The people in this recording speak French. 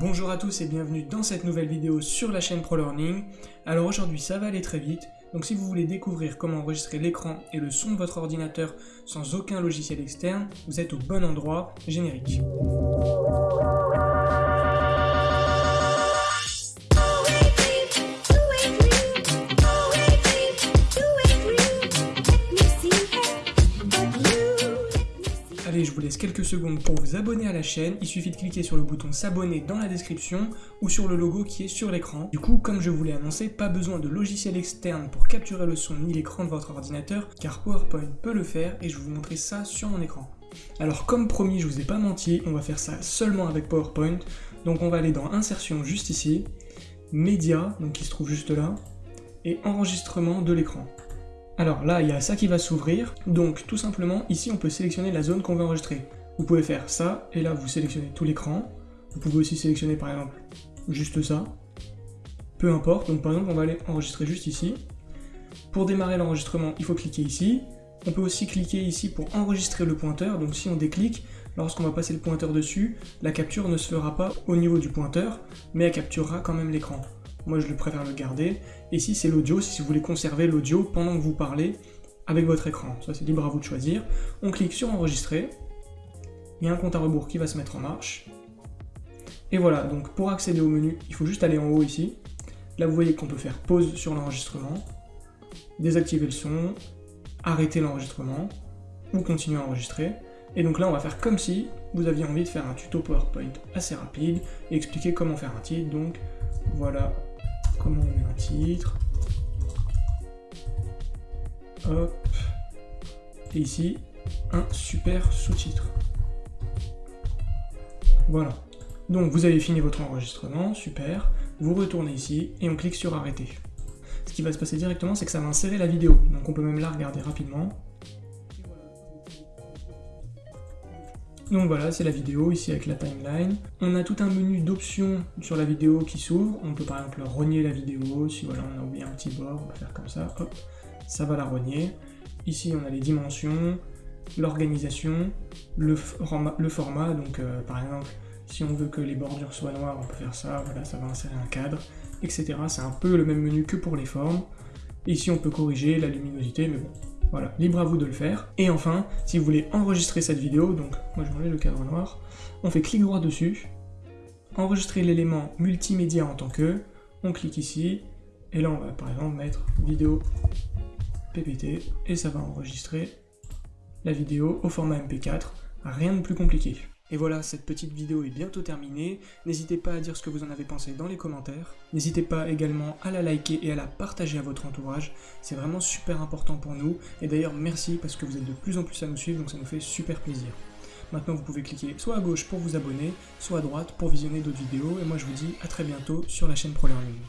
Bonjour à tous et bienvenue dans cette nouvelle vidéo sur la chaîne ProLearning. Alors aujourd'hui ça va aller très vite, donc si vous voulez découvrir comment enregistrer l'écran et le son de votre ordinateur sans aucun logiciel externe, vous êtes au bon endroit, générique. Allez, je vous laisse quelques secondes pour vous abonner à la chaîne. Il suffit de cliquer sur le bouton s'abonner dans la description ou sur le logo qui est sur l'écran. Du coup, comme je vous l'ai annoncé, pas besoin de logiciel externe pour capturer le son ni l'écran de votre ordinateur, car PowerPoint peut le faire et je vais vous montrer ça sur mon écran. Alors comme promis, je vous ai pas menti, on va faire ça seulement avec PowerPoint. Donc on va aller dans Insertion juste ici, Média, donc qui se trouve juste là, et Enregistrement de l'écran. Alors là, il y a ça qui va s'ouvrir, donc tout simplement, ici on peut sélectionner la zone qu'on veut enregistrer. Vous pouvez faire ça, et là vous sélectionnez tout l'écran. Vous pouvez aussi sélectionner par exemple juste ça. Peu importe, donc par exemple on va aller enregistrer juste ici. Pour démarrer l'enregistrement, il faut cliquer ici. On peut aussi cliquer ici pour enregistrer le pointeur, donc si on déclique, lorsqu'on va passer le pointeur dessus, la capture ne se fera pas au niveau du pointeur, mais elle capturera quand même l'écran. Moi, je préfère le garder. Ici, c'est l'audio, si vous voulez conserver l'audio pendant que vous parlez avec votre écran. Ça, c'est libre à vous de choisir. On clique sur enregistrer. Il y a un compte à rebours qui va se mettre en marche. Et voilà, donc pour accéder au menu, il faut juste aller en haut ici. Là, vous voyez qu'on peut faire pause sur l'enregistrement, désactiver le son, arrêter l'enregistrement, ou continuer à enregistrer. Et donc là, on va faire comme si vous aviez envie de faire un tuto PowerPoint assez rapide et expliquer comment faire un titre. Donc voilà comment on met un titre. Hop. Et ici, un super sous-titre. Voilà. Donc vous avez fini votre enregistrement, super. Vous retournez ici et on clique sur arrêter. Ce qui va se passer directement, c'est que ça va insérer la vidéo. Donc on peut même la regarder rapidement. Donc voilà, c'est la vidéo ici avec la timeline. On a tout un menu d'options sur la vidéo qui s'ouvre. On peut par exemple rogner la vidéo. Si voilà, on a oublié un petit bord, on peut faire comme ça. Hop, ça va la rogner. Ici, on a les dimensions, l'organisation, le, format, Donc euh, par exemple, si on veut que les bordures soient noires, on peut faire ça. Voilà, ça va insérer un cadre, etc. C'est un peu le même menu que pour les formes. Ici, on peut corriger la luminosité, mais bon, voilà, libre à vous de le faire. Et enfin, si vous voulez enregistrer cette vidéo, donc moi je enlever le cadre noir, on fait clic droit dessus, enregistrer l'élément multimédia en tant que, on clique ici, et là on va par exemple mettre vidéo PPT, et ça va enregistrer la vidéo au format MP4, rien de plus compliqué. Et voilà, cette petite vidéo est bientôt terminée. N'hésitez pas à dire ce que vous en avez pensé dans les commentaires. N'hésitez pas également à la liker et à la partager à votre entourage. C'est vraiment super important pour nous. Et d'ailleurs, merci parce que vous êtes de plus en plus à nous suivre, donc ça nous fait super plaisir. Maintenant, vous pouvez cliquer soit à gauche pour vous abonner, soit à droite pour visionner d'autres vidéos. Et moi, je vous dis à très bientôt sur la chaîne ProLearning.